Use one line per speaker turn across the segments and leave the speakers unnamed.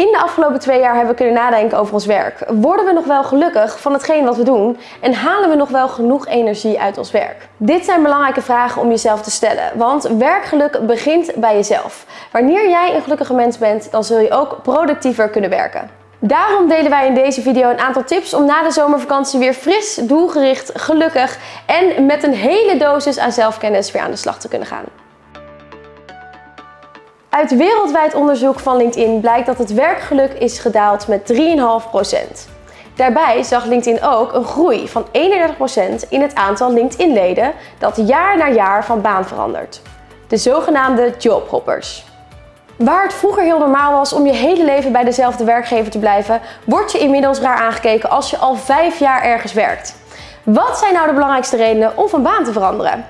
In de afgelopen twee jaar hebben we kunnen nadenken over ons werk. Worden we nog wel gelukkig van hetgeen wat we doen? En halen we nog wel genoeg energie uit ons werk? Dit zijn belangrijke vragen om jezelf te stellen. Want werkgeluk begint bij jezelf. Wanneer jij een gelukkige mens bent, dan zul je ook productiever kunnen werken. Daarom delen wij in deze video een aantal tips om na de zomervakantie weer fris, doelgericht, gelukkig en met een hele dosis aan zelfkennis weer aan de slag te kunnen gaan. Uit wereldwijd onderzoek van LinkedIn blijkt dat het werkgeluk is gedaald met 3,5%. Daarbij zag LinkedIn ook een groei van 31% in het aantal LinkedIn-leden dat jaar na jaar van baan verandert. De zogenaamde jobhoppers. Waar het vroeger heel normaal was om je hele leven bij dezelfde werkgever te blijven, word je inmiddels raar aangekeken als je al 5 jaar ergens werkt. Wat zijn nou de belangrijkste redenen om van baan te veranderen?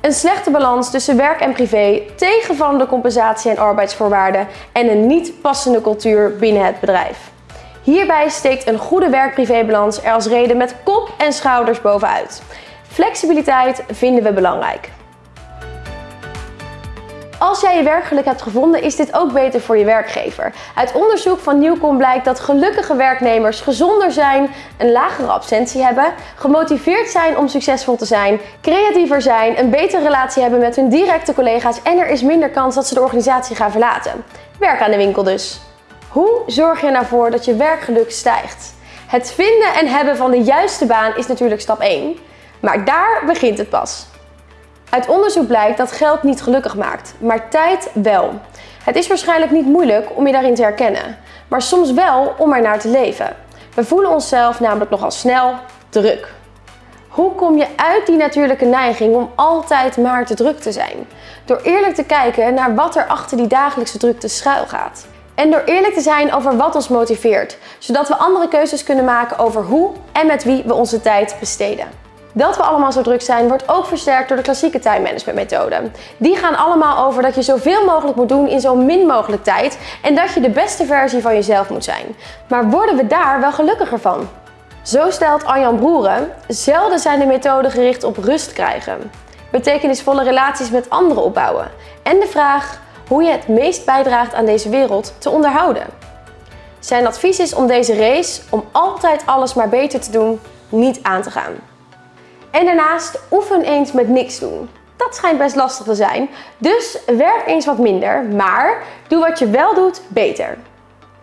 Een slechte balans tussen werk en privé, tegenvallende compensatie en arbeidsvoorwaarden en een niet passende cultuur binnen het bedrijf. Hierbij steekt een goede werk-privébalans er als reden met kop en schouders bovenuit. Flexibiliteit vinden we belangrijk. Als jij je werkgeluk hebt gevonden, is dit ook beter voor je werkgever. Uit onderzoek van Newcom blijkt dat gelukkige werknemers gezonder zijn, een lagere absentie hebben, gemotiveerd zijn om succesvol te zijn, creatiever zijn, een betere relatie hebben met hun directe collega's en er is minder kans dat ze de organisatie gaan verlaten. Werk aan de winkel dus. Hoe zorg je ervoor dat je werkgeluk stijgt? Het vinden en hebben van de juiste baan is natuurlijk stap 1, maar daar begint het pas. Uit onderzoek blijkt dat geld niet gelukkig maakt, maar tijd wel. Het is waarschijnlijk niet moeilijk om je daarin te herkennen, maar soms wel om er naar te leven. We voelen onszelf namelijk nogal snel druk. Hoe kom je uit die natuurlijke neiging om altijd maar te druk te zijn? Door eerlijk te kijken naar wat er achter die dagelijkse drukte schuil gaat. En door eerlijk te zijn over wat ons motiveert, zodat we andere keuzes kunnen maken over hoe en met wie we onze tijd besteden. Dat we allemaal zo druk zijn wordt ook versterkt door de klassieke time management methode. Die gaan allemaal over dat je zoveel mogelijk moet doen in zo min mogelijk tijd en dat je de beste versie van jezelf moet zijn. Maar worden we daar wel gelukkiger van? Zo stelt Arjan Broeren, zelden zijn de methoden gericht op rust krijgen, betekenisvolle relaties met anderen opbouwen en de vraag hoe je het meest bijdraagt aan deze wereld te onderhouden. Zijn advies is om deze race, om altijd alles maar beter te doen, niet aan te gaan. En daarnaast oefen eens met niks doen. Dat schijnt best lastig te zijn, dus werk eens wat minder, maar doe wat je wel doet beter.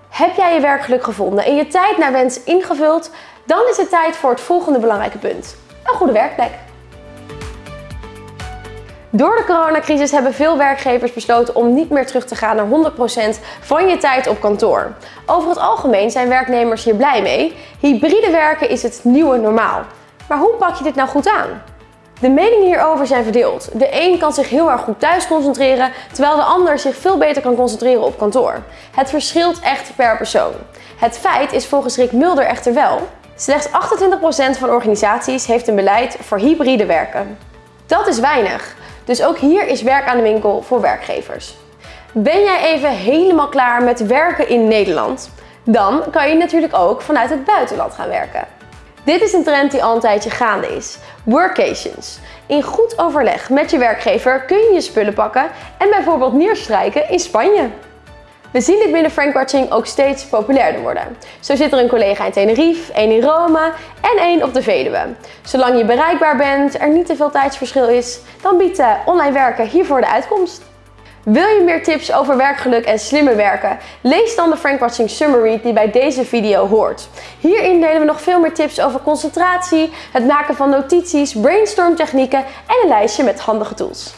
Heb jij je werkgeluk gevonden en je tijd naar wens ingevuld, dan is het tijd voor het volgende belangrijke punt. Een goede werkplek. Door de coronacrisis hebben veel werkgevers besloten om niet meer terug te gaan naar 100% van je tijd op kantoor. Over het algemeen zijn werknemers hier blij mee. Hybride werken is het nieuwe normaal. Maar hoe pak je dit nou goed aan? De meningen hierover zijn verdeeld. De een kan zich heel erg goed thuis concentreren, terwijl de ander zich veel beter kan concentreren op kantoor. Het verschilt echt per persoon. Het feit is volgens Rick Mulder echter wel. Slechts 28% van organisaties heeft een beleid voor hybride werken. Dat is weinig, dus ook hier is werk aan de winkel voor werkgevers. Ben jij even helemaal klaar met werken in Nederland? Dan kan je natuurlijk ook vanuit het buitenland gaan werken. Dit is een trend die al een tijdje gaande is. Workations. In goed overleg met je werkgever kun je je spullen pakken en bijvoorbeeld neerstrijken in Spanje. We zien dit binnen Frankwatching ook steeds populairder worden. Zo zit er een collega in Tenerife, één in Rome en één op de Veluwe. Zolang je bereikbaar bent, er niet te veel tijdsverschil is, dan biedt online werken hiervoor de uitkomst. Wil je meer tips over werkgeluk en slimmer werken? Lees dan de Frank Watching Summary die bij deze video hoort. Hierin delen we nog veel meer tips over concentratie, het maken van notities, brainstorm technieken en een lijstje met handige tools.